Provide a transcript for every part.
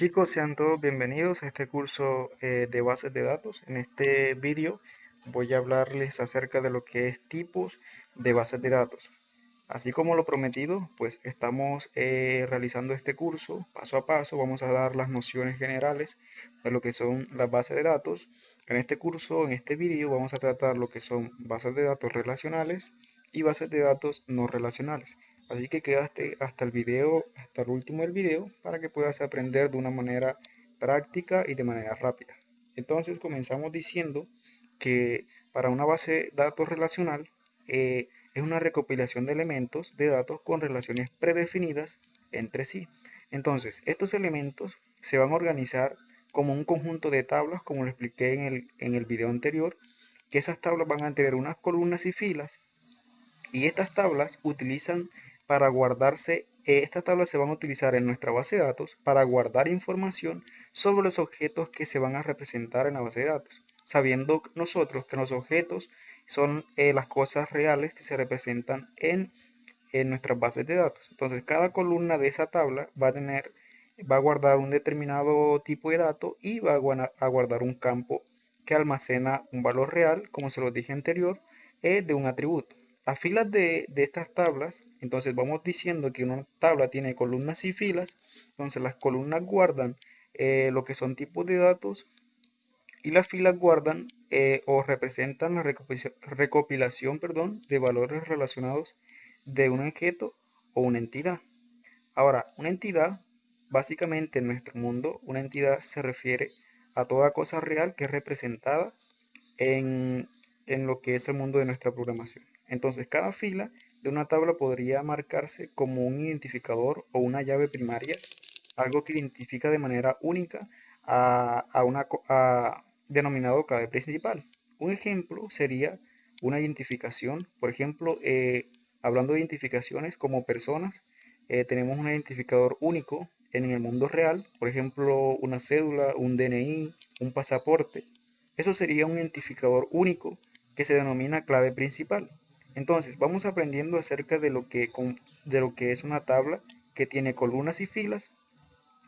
Chicos, sean todos bienvenidos a este curso eh, de bases de datos. En este vídeo voy a hablarles acerca de lo que es tipos de bases de datos. Así como lo prometido, pues estamos eh, realizando este curso paso a paso. Vamos a dar las nociones generales de lo que son las bases de datos. En este curso, en este vídeo, vamos a tratar lo que son bases de datos relacionales y bases de datos no relacionales. Así que quedaste hasta el video, hasta el último del video, para que puedas aprender de una manera práctica y de manera rápida. Entonces comenzamos diciendo que para una base de datos relacional eh, es una recopilación de elementos de datos con relaciones predefinidas entre sí. Entonces, estos elementos se van a organizar como un conjunto de tablas, como lo expliqué en el, en el video anterior, que esas tablas van a tener unas columnas y filas, y estas tablas utilizan para guardarse, eh, estas tablas se van a utilizar en nuestra base de datos para guardar información sobre los objetos que se van a representar en la base de datos, sabiendo nosotros que los objetos son eh, las cosas reales que se representan en, nuestras bases de datos. Entonces, cada columna de esa tabla va a tener va a guardar un determinado tipo de dato y va a guardar un campo que almacena un valor real, como se lo dije anterior, eh, de un atributo. Las filas de, estas tablas, entonces vamos diciendo que una tabla tiene columnas y filas, entonces las columnas guardan eh, lo que son tipos de datos y las filas guardan eh, o representan la recopilación, perdón, de valores relacionados de un objeto o una entidad. Ahora, una entidad, básicamente en nuestro mundo, una entidad se refiere a toda cosa real que es representada en lo que es el mundo de nuestra programación. Entonces cada fila de una tabla podría marcarse como un identificador o una llave primaria, algo que identifica de manera única a, una denominado clave principal. Un ejemplo sería una identificación, por ejemplo, eh, hablando de identificaciones como personas, eh, tenemos un identificador único en el mundo real, por ejemplo, una cédula, un DNI, un pasaporte. Eso sería un identificador único que se denomina clave principal. Entonces, vamos aprendiendo acerca de lo, que, de lo que es una tabla que tiene columnas y filas,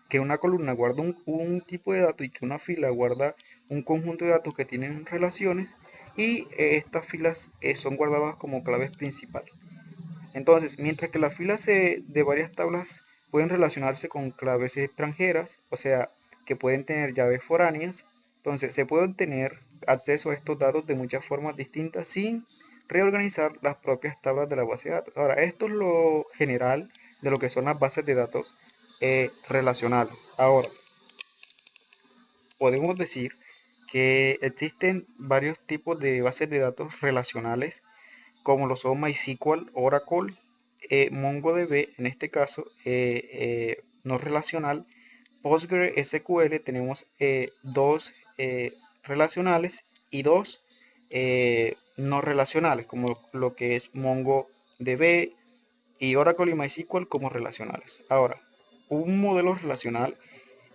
que una columna guarda un, tipo de dato y que una fila guarda un conjunto de datos que tienen relaciones y eh, estas filas eh, son guardadas como claves principales. Entonces, mientras que las filas de varias tablas pueden relacionarse con claves extranjeras, o sea, que pueden tener llaves foráneas, entonces se puede obtener acceso a estos datos de muchas formas distintas sin reorganizar las propias tablas de la base de datos. Ahora, esto es lo general de lo que son las bases de datos eh, relacionales. Ahora, podemos decir que existen varios tipos de bases de datos relacionales, como lo son MySQL, Oracle, eh, MongoDB, en este caso eh, no relacional, PostgreSQL, tenemos dos relacionales y dos no relacionales, como lo que es MongoDB y Oracle y MySQL como relacionales. Ahora, un modelo relacional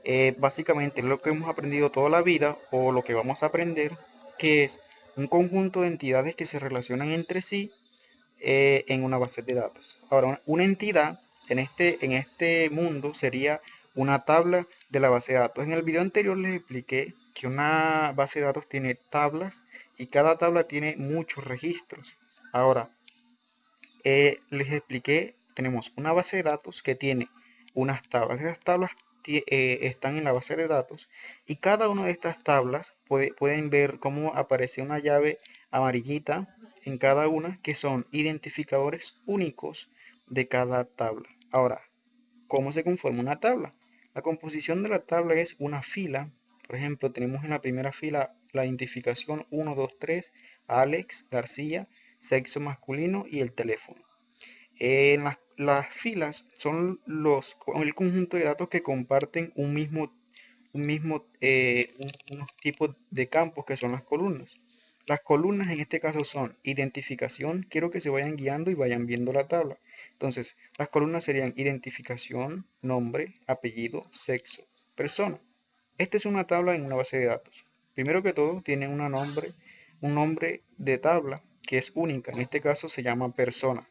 eh, básicamente lo que hemos aprendido toda la vida o lo que vamos a aprender, que es un conjunto de entidades que se relacionan entre sí eh, en una base de datos. Ahora, una entidad en este, en este mundo sería una tabla de la base de datos. En el video anterior les expliqué que una base de datos tiene tablas y cada tabla tiene muchos registros. Ahora, eh, les expliqué, tenemos una base de datos que tiene unas tablas. Esas tablas eh, están en la base de datos y cada una de estas tablas pueden ver cómo aparece una llave amarillita en cada una que son identificadores únicos de cada tabla. Ahora, ¿cómo se conforma una tabla? La composición de la tabla es una fila por ejemplo, tenemos en la primera fila la identificación 1, 2, 3, Alex García, sexo masculino y el teléfono. En las, filas son los, el conjunto de datos que comparten un mismo, un mismo eh, unos tipos de campos que son las columnas. Las columnas en este caso son identificación, quiero que se vayan guiando y vayan viendo la tabla. Entonces, las columnas serían identificación, nombre, apellido, sexo, persona. Esta es una tabla en una base de datos. Primero que todo, tiene un nombre, un nombre de tabla que es única. En este caso se llama persona.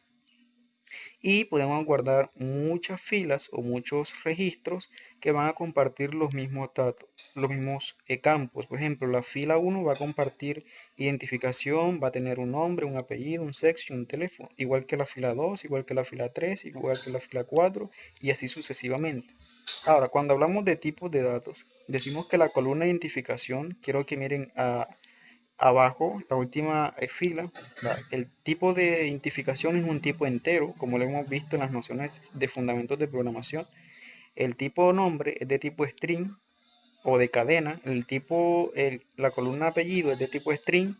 y podemos guardar muchas filas o muchos registros que van a compartir los mismos datos, los mismos eh, campos. Por ejemplo, la fila 1 va a compartir identificación, va a tener un nombre, un apellido, un sexo y un teléfono, igual que la fila 2, igual que la fila 3, igual que la fila 4 y así sucesivamente. Ahora, cuando hablamos de tipos de datos, decimos que la columna de identificación, quiero que miren abajo, la última eh, fila, el tipo de identificación es un tipo entero, como lo hemos visto en las nociones de fundamentos de programación. El tipo nombre es de tipo string o de cadena. El tipo, la columna apellido es de tipo string.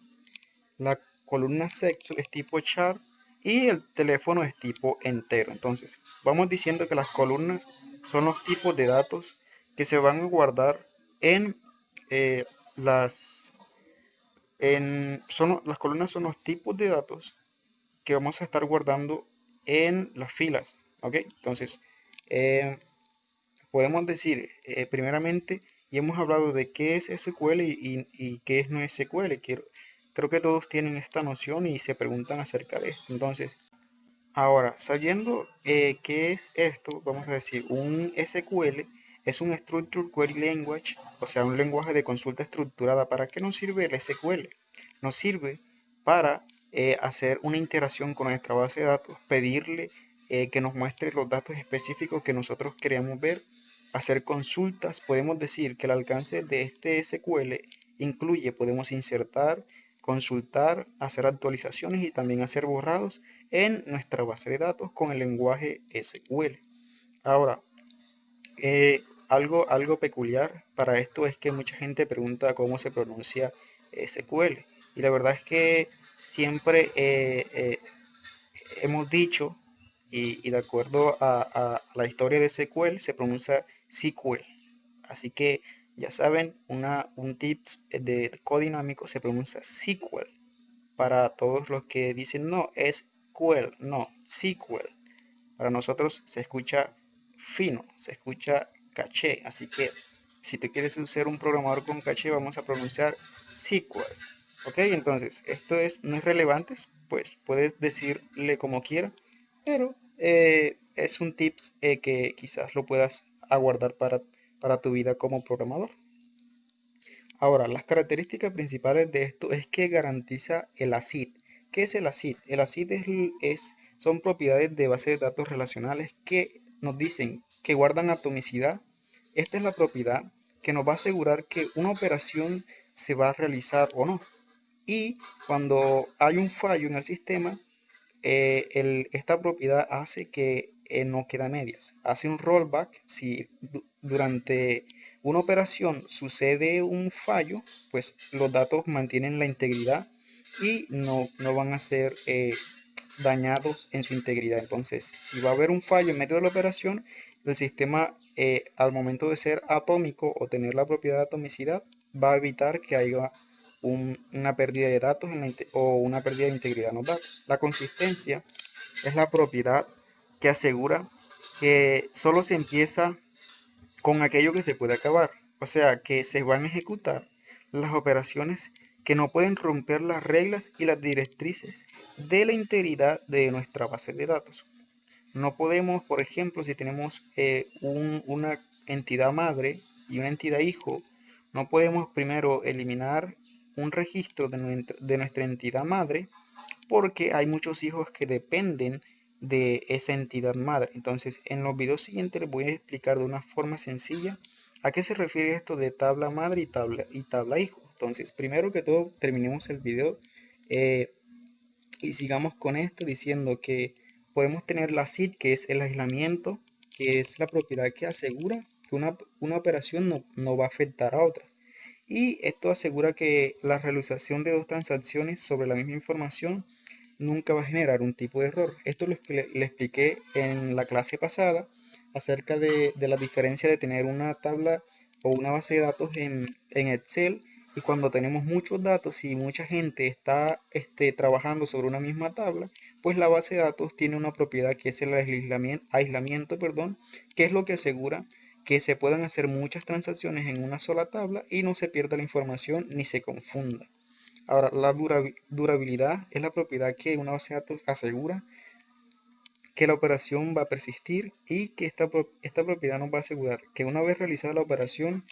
La columna sexo es tipo char. Y el teléfono es tipo entero. Entonces, vamos diciendo que las columnas son los tipos de datos que se van a guardar en eh, las son, las columnas son los tipos de datos que vamos a estar guardando en las filas. ¿ok? Entonces, eh, podemos decir, eh, primeramente, y hemos hablado de qué es SQL y, qué es no SQL. Quiero, creo que todos tienen esta noción y se preguntan acerca de esto. Entonces, ahora, sabiendo eh, qué es esto, vamos a decir, un SQL es un Structured Query Language, o sea, un lenguaje de consulta estructurada. ¿Para qué nos sirve el SQL? Nos sirve para eh, hacer una interacción con nuestra base de datos, pedirle eh, que nos muestre los datos específicos que nosotros queremos ver, hacer consultas. Podemos decir que el alcance de este SQL incluye, podemos insertar, consultar, hacer actualizaciones y también hacer borrados en nuestra base de datos con el lenguaje SQL. Ahora, eh, algo, algo peculiar para esto es que mucha gente pregunta cómo se pronuncia SQL. Y la verdad es que siempre eh, eh, hemos dicho, y, de acuerdo a, la historia de SQL, se pronuncia SQL. Así que ya saben, una, un tips de codinámico se pronuncia SQL. Para todos los que dicen no, es SQL, no, SQL. Para nosotros se escucha fino, se escucha caché. Así que si te quieres ser un programador con caché, vamos a pronunciar SQL. Ok, entonces esto es, no es relevante, pues puedes decirle como quiera, pero eh, es un tips eh, que quizás lo puedas aguardar para, para tu vida como programador. Ahora, las características principales de esto es que garantiza el ACID. ¿Qué es el ACID? El ACID es, es, son propiedades de base de datos relacionales que nos dicen que guardan atomicidad, esta es la propiedad que nos va a asegurar que una operación se va a realizar o no. Y cuando hay un fallo en el sistema, eh, esta propiedad hace que eh, no queda medias. Hace un rollback. Si durante una operación sucede un fallo, pues los datos mantienen la integridad y no, van a ser eh, dañados en su integridad. Entonces, si va a haber un fallo en medio de la operación, el sistema eh, al momento de ser atómico o tener la propiedad de atomicidad, va a evitar que haya una pérdida de datos o una pérdida de integridad en los datos. La consistencia es la propiedad que asegura que solo se empieza con aquello que se puede acabar. O sea, que se van a ejecutar las operaciones que no pueden romper las reglas y las directrices de la integridad de nuestra base de datos. No podemos, por ejemplo, si tenemos eh, una entidad madre y una entidad hijo, no podemos primero eliminar un registro de nuestra, entidad madre porque hay muchos hijos que dependen de esa entidad madre. Entonces, en los videos siguientes les voy a explicar de una forma sencilla a qué se refiere esto de tabla madre y tabla, y tabla hijo. Entonces, primero que todo, terminemos el video eh, y sigamos con esto diciendo que podemos tener la SID, que es el aislamiento, que es la propiedad que asegura que una, operación no, no, va a afectar a otras. Y esto asegura que la realización de dos transacciones sobre la misma información nunca va a generar un tipo de error. Esto es lo que le, expliqué en la clase pasada acerca de, la diferencia de tener una tabla o una base de datos en, en Excel y cuando tenemos muchos datos y mucha gente está este, trabajando sobre una misma tabla, pues la base de datos tiene una propiedad que es el aislamiento, aislamiento perdón, que es lo que asegura que se puedan hacer muchas transacciones en una sola tabla y no se pierda la información ni se confunda. Ahora, la durabilidad es la propiedad que una base de datos asegura que la operación va a persistir y que esta, esta propiedad nos va a asegurar que una vez realizada la operación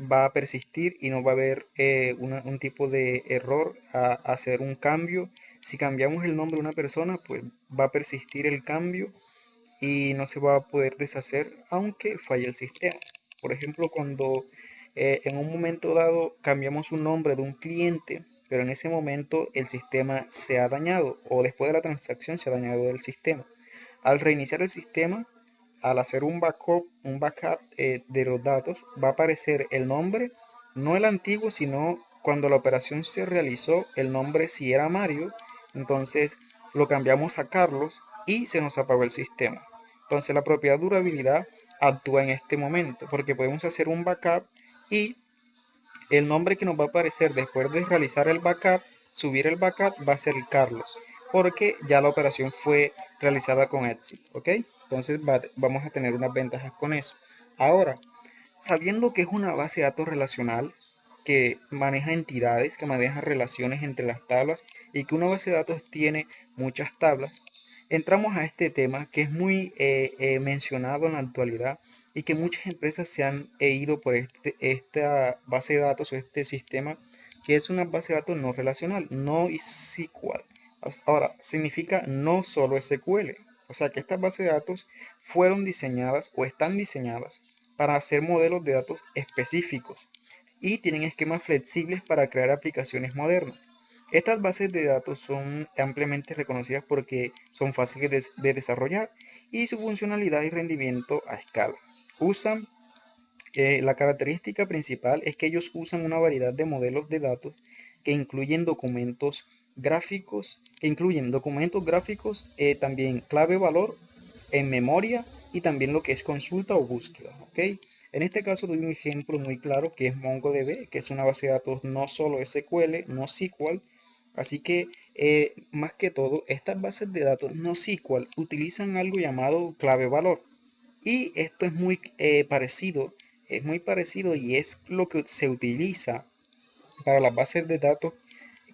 va a persistir y no va a haber eh, un tipo de error a, hacer un cambio. Si cambiamos el nombre de una persona, pues va a persistir el cambio y no se va a poder deshacer aunque falle el sistema. Por ejemplo, cuando eh, en un momento dado cambiamos un nombre de un cliente, pero en ese momento el sistema se ha dañado o después de la transacción se ha dañado el sistema. Al reiniciar el sistema, al hacer un backup, un backup eh, de los datos, va a aparecer el nombre, no el antiguo, sino cuando la operación se realizó, el nombre si era Mario, entonces lo cambiamos a Carlos y se nos apagó el sistema. Entonces la propiedad durabilidad actúa en este momento, porque podemos hacer un backup y el nombre que nos va a aparecer después de realizar el backup, subir el backup, va a ser Carlos, porque ya la operación fue realizada con éxito, ¿ok? Entonces vamos a tener unas ventajas con eso. Ahora, sabiendo que es una base de datos relacional que maneja entidades, que maneja relaciones entre las tablas y que una base de datos tiene muchas tablas, entramos a este tema que es muy eh, eh, mencionado en la actualidad y que muchas empresas se han ido por este, esta base de datos o este sistema que es una base de datos no relacional, no SQL. Ahora, significa no solo SQL, o sea que estas bases de datos fueron diseñadas o están diseñadas para hacer modelos de datos específicos y tienen esquemas flexibles para crear aplicaciones modernas. Estas bases de datos son ampliamente reconocidas porque son fáciles de, desarrollar y su funcionalidad y rendimiento a escala. Usan, eh, la característica principal es que ellos usan una variedad de modelos de datos que incluyen documentos gráficos, que incluyen documentos gráficos, eh, también clave valor en memoria y también lo que es consulta o búsqueda. En este caso doy un ejemplo muy claro que es MongoDB, que es una base de datos no solo SQL, no SQL. Así que eh, más que todo, estas bases de datos no SQL utilizan algo llamado clave valor. Y esto es muy eh, parecido, es muy parecido y es lo que se utiliza para las bases de datos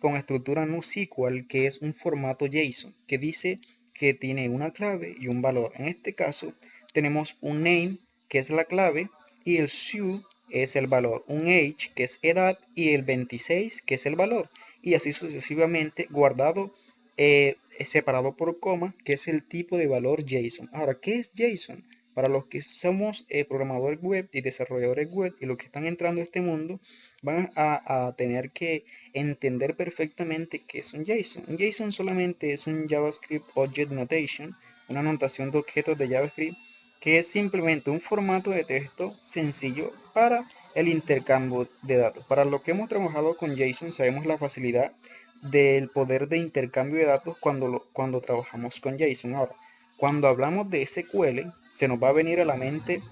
con estructura NoSQL, que es un formato JSON, que dice que tiene una clave y un valor. En este caso, tenemos un name, que es la clave, y el SU es el valor, un age, que es edad, y el 26, que es el valor, y así sucesivamente guardado, eh, separado por coma, que es el tipo de valor JSON. Ahora, ¿qué es JSON? Para los que somos eh, programadores web y desarrolladores web y los que están entrando a este mundo, van a, tener que entender perfectamente qué es un JSON. Un JSON solamente es un JavaScript Object Notation, una notación de objetos de JavaScript que es simplemente un formato de texto sencillo para el intercambio de datos. Para lo que hemos trabajado con JSON sabemos la facilidad del poder de intercambio de datos cuando, cuando trabajamos con JSON. Ahora, cuando hablamos de SQL, se nos va a venir a la mente,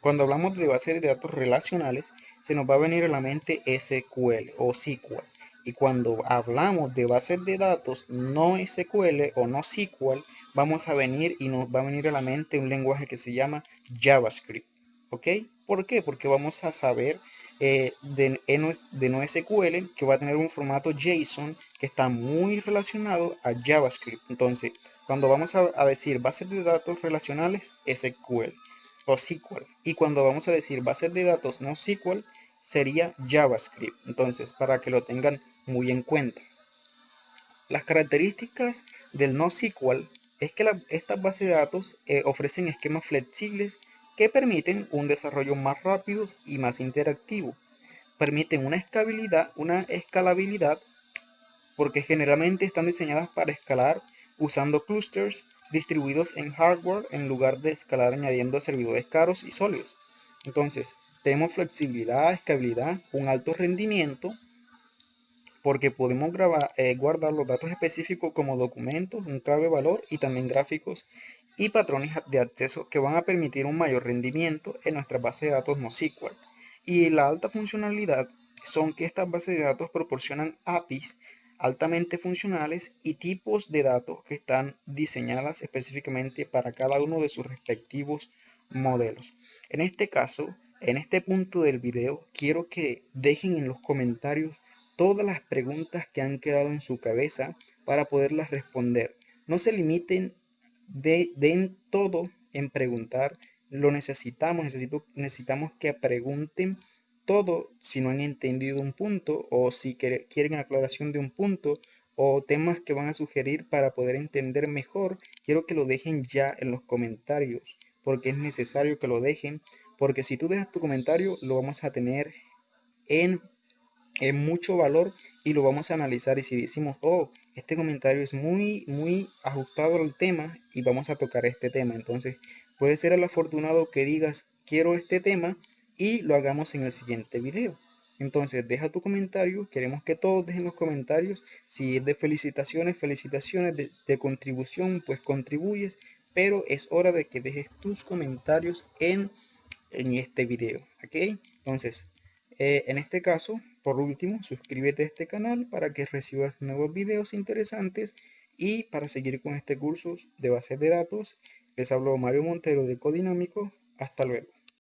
cuando hablamos de bases de datos relacionales, se nos va a venir a la mente SQL o SQL. Y cuando hablamos de bases de datos no SQL o no SQL, vamos a venir y nos va a venir a la mente un lenguaje que se llama JavaScript. ¿Ok? ¿Por qué? Porque vamos a saber eh, de, de no SQL que va a tener un formato JSON que está muy relacionado a JavaScript. Entonces, cuando vamos a, a decir bases de datos relacionales, SQL o SQL. Y cuando vamos a decir bases de datos no SQL, sería JavaScript. Entonces, para que lo tengan muy en cuenta. Las características del NoSQL es que estas bases de datos eh, ofrecen esquemas flexibles que permiten un desarrollo más rápido y más interactivo. Permiten una escalabilidad, una escalabilidad porque generalmente están diseñadas para escalar usando clusters distribuidos en hardware en lugar de escalar añadiendo servidores caros y sólidos. Entonces, tenemos flexibilidad, escalabilidad, un alto rendimiento, porque podemos eh, guardar los datos específicos como documentos, un clave valor y también gráficos y patrones de acceso que van a permitir un mayor rendimiento en nuestra base de datos NoSQL. Y la alta funcionalidad son que estas bases de datos proporcionan APIs altamente funcionales y tipos de datos que están diseñadas específicamente para cada uno de sus respectivos modelos. En este caso, en este punto del video quiero que dejen en los comentarios todas las preguntas que han quedado en su cabeza para poderlas responder. No se limiten de, den todo en preguntar. Lo necesitamos, necesito, necesitamos que pregunten todo si no han entendido un punto o si quieren aclaración de un punto o temas que van a sugerir para poder entender mejor, quiero que lo dejen ya en los comentarios, porque es necesario que lo dejen, porque si tú dejas tu comentario, lo vamos a tener en, en mucho valor y lo vamos a analizar. Y si decimos, oh, este comentario es muy, muy ajustado al tema y vamos a tocar este tema, entonces puede ser el afortunado que digas, quiero este tema y lo hagamos en el siguiente video. Entonces, deja tu comentario. Queremos que todos dejen los comentarios. Si es de felicitaciones, felicitaciones. De, contribución, pues contribuyes. Pero es hora de que dejes tus comentarios en, en este video. ¿Ok? Entonces, eh, en este caso, por último, suscríbete a este canal para que recibas nuevos videos interesantes. Y para seguir con este curso de bases de datos, les hablo Mario Montero de Codinámico. Hasta luego.